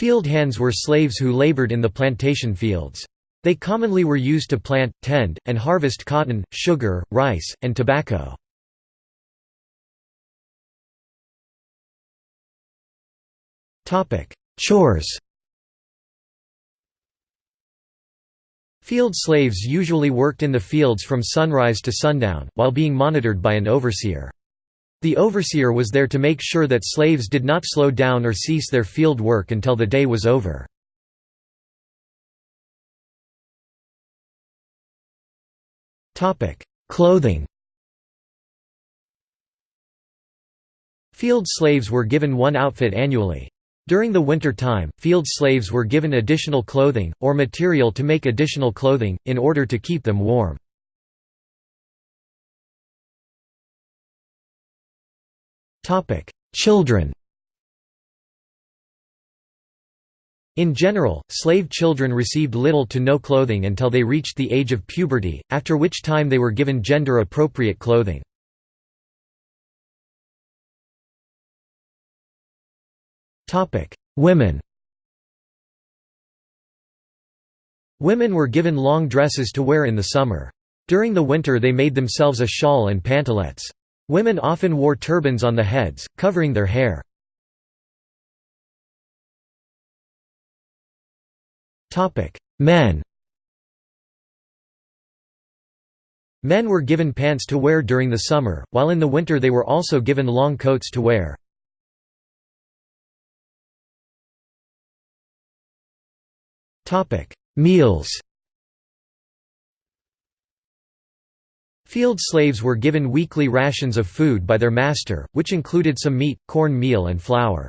Field hands were slaves who labored in the plantation fields. They commonly were used to plant, tend, and harvest cotton, sugar, rice, and tobacco. Chores Field slaves usually worked in the fields from sunrise to sundown, while being monitored by an overseer. The overseer was there to make sure that slaves did not slow down or cease their field work until the day was over. Clothing Field slaves were given one outfit annually. During the winter time, field slaves were given additional clothing, or material to make additional clothing, in order to keep them warm. Children In general, slave children received little to no clothing until they reached the age of puberty, after which time they were given gender-appropriate clothing. Women Women were given long dresses to wear in the summer. During the winter they made themselves a shawl and pantalettes. Women often wore turbans on the heads, covering their hair. Men Men were given pants to wear during the summer, while in the winter they were also given long coats to wear. Meals Field slaves were given weekly rations of food by their master, which included some meat, corn meal and flour.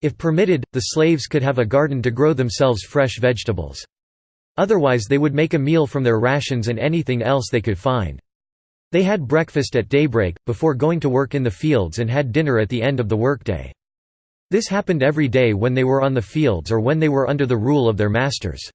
If permitted, the slaves could have a garden to grow themselves fresh vegetables. Otherwise they would make a meal from their rations and anything else they could find. They had breakfast at daybreak, before going to work in the fields and had dinner at the end of the workday. This happened every day when they were on the fields or when they were under the rule of their masters.